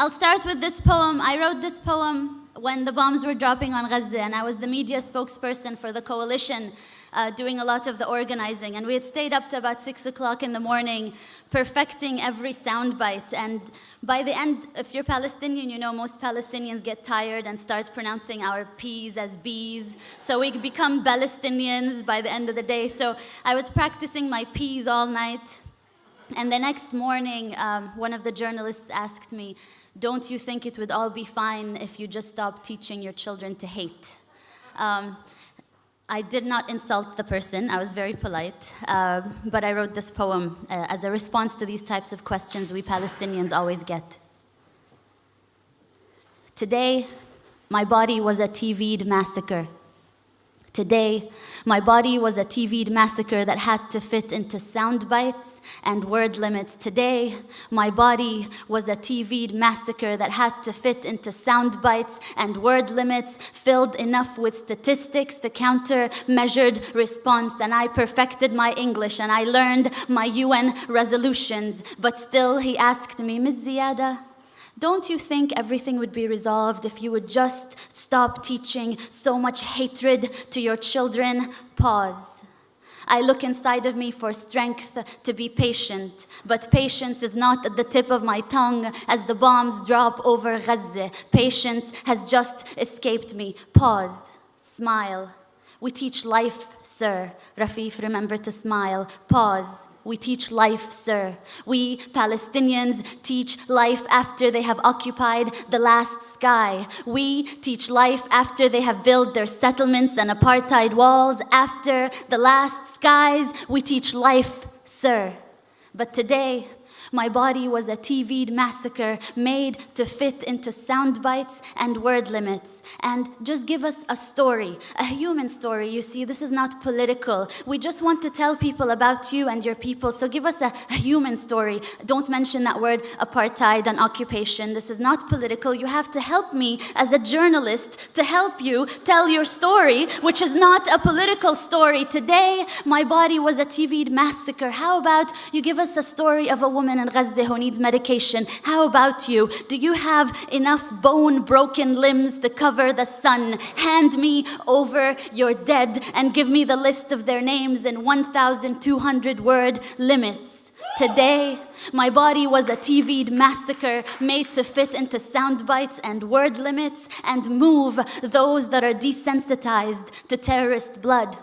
I'll start with this poem. I wrote this poem when the bombs were dropping on Gaza, and I was the media spokesperson for the coalition uh, doing a lot of the organizing. And we had stayed up to about six o'clock in the morning, perfecting every soundbite. And by the end, if you're Palestinian, you know most Palestinians get tired and start pronouncing our P's as B's. So we become Palestinians by the end of the day. So I was practicing my P's all night. And the next morning, um, one of the journalists asked me, don't you think it would all be fine if you just stopped teaching your children to hate? Um, I did not insult the person, I was very polite, uh, but I wrote this poem uh, as a response to these types of questions we Palestinians always get. Today, my body was a TV'd massacre. Today, my body was a TV'd massacre that had to fit into sound bites and word limits. Today, my body was a TV'd massacre that had to fit into sound bites and word limits, filled enough with statistics to counter measured response. And I perfected my English and I learned my UN resolutions. But still, he asked me, Ms. Ziadah, don't you think everything would be resolved if you would just stop teaching so much hatred to your children? Pause. I look inside of me for strength to be patient, but patience is not at the tip of my tongue as the bombs drop over Gaza. Patience has just escaped me. Pause. Smile. We teach life, sir. Rafeef, remember to smile. Pause. We teach life, sir. We Palestinians teach life after they have occupied the last sky. We teach life after they have built their settlements and apartheid walls. After the last skies, we teach life, sir. But today, my body was a TV'd massacre made to fit into sound bites and word limits. And just give us a story, a human story. You see, this is not political. We just want to tell people about you and your people. So give us a, a human story. Don't mention that word apartheid and occupation. This is not political. You have to help me as a journalist to help you tell your story, which is not a political story. Today, my body was a TV'd massacre. How about you give us a story of a woman in Gaza who needs medication. How about you? Do you have enough bone broken limbs to cover the sun? Hand me over your dead and give me the list of their names in 1,200 word limits. Today, my body was a TV'd massacre made to fit into sound bites and word limits and move those that are desensitized to terrorist blood.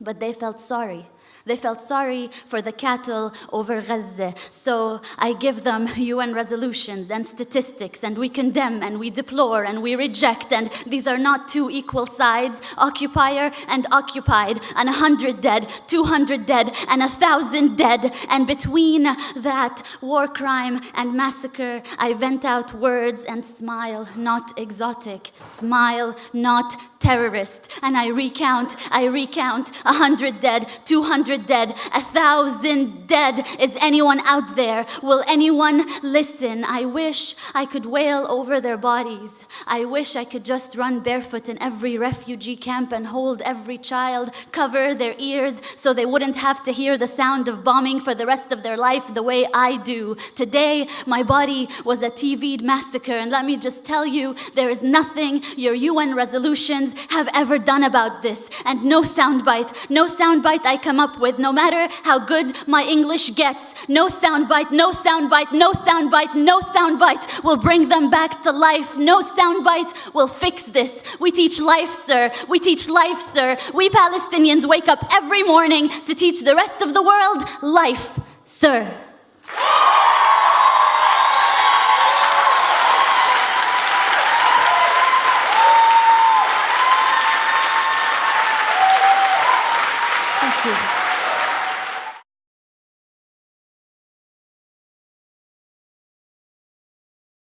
But they felt sorry. They felt sorry for the cattle over Gaza. So I give them UN resolutions and statistics, and we condemn and we deplore and we reject. And these are not two equal sides occupier and occupied, and a hundred dead, 200 dead, and a thousand dead. And between that war crime and massacre, I vent out words and smile, not exotic, smile, not terrorist. And I recount, I recount a hundred dead, 200 hundred dead, a thousand dead. Is anyone out there? Will anyone listen? I wish I could wail over their bodies. I wish I could just run barefoot in every refugee camp and hold every child, cover their ears so they wouldn't have to hear the sound of bombing for the rest of their life the way I do. Today, my body was a TV'd massacre, and let me just tell you, there is nothing your UN resolutions have ever done about this, and no soundbite, no soundbite I come up with with, no matter how good my English gets. No soundbite, no soundbite, no soundbite, no soundbite will bring them back to life. No soundbite will fix this. We teach life, sir. We teach life, sir. We Palestinians wake up every morning to teach the rest of the world life, sir. Thank you.